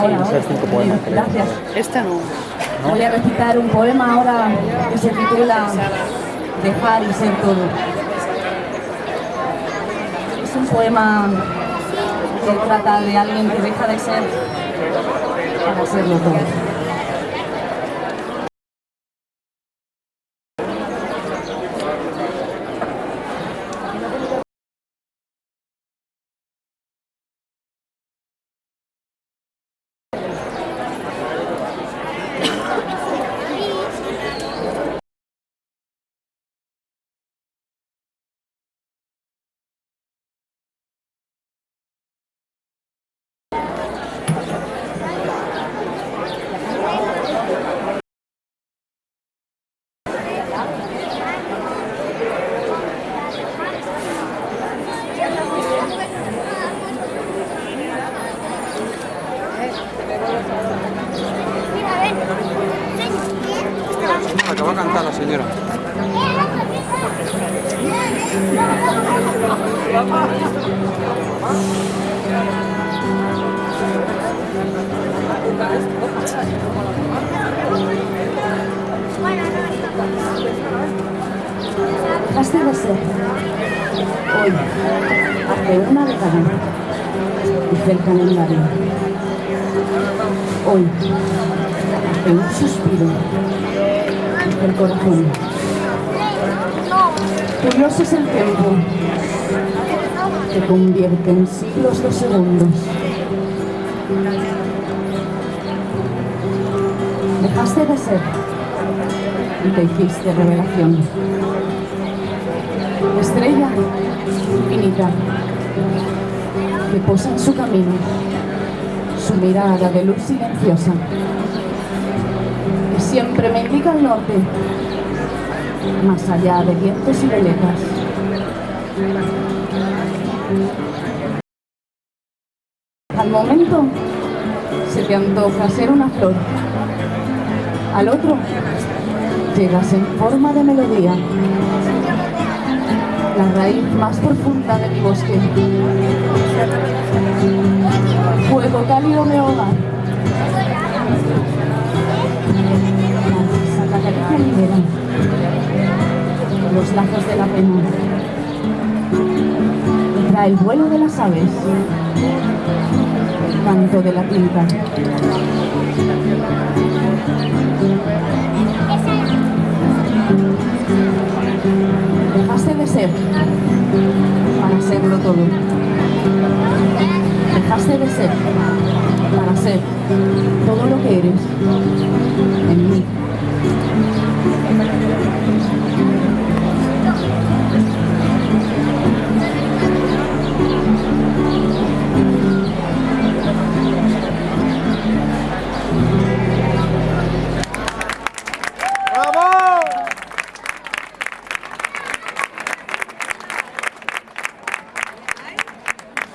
ahora. hacer cinco poemas, Bien, creo. Gracias. Esta no. Voy a recitar un poema ahora que se titula Dejar y ser todo. Es un poema que trata de alguien que deja de ser para serlo todo. Cantar la señora. Dejaste de ser. Hoy, hace una década, dice el calendario. Hoy, hace un suspiro, dice el corazón. Curioso es el tiempo que convierte en siglos los segundos. Dejaste de ser y te hiciste revelación. Estrella infinita que posa en su camino su mirada de luz silenciosa siempre me indica el norte más allá de vientos y veletas. Al momento se te antoja ser una flor, al otro llegas en forma de melodía, la raíz más profunda de mi bosque. Fuego cálido me hogar. La cacaricia libera los lazos de la pena. Y trae el vuelo de las aves, el canto de la tinta. Dejaste de ser para serlo todo. Dejaste de ser para ser todo lo que eres.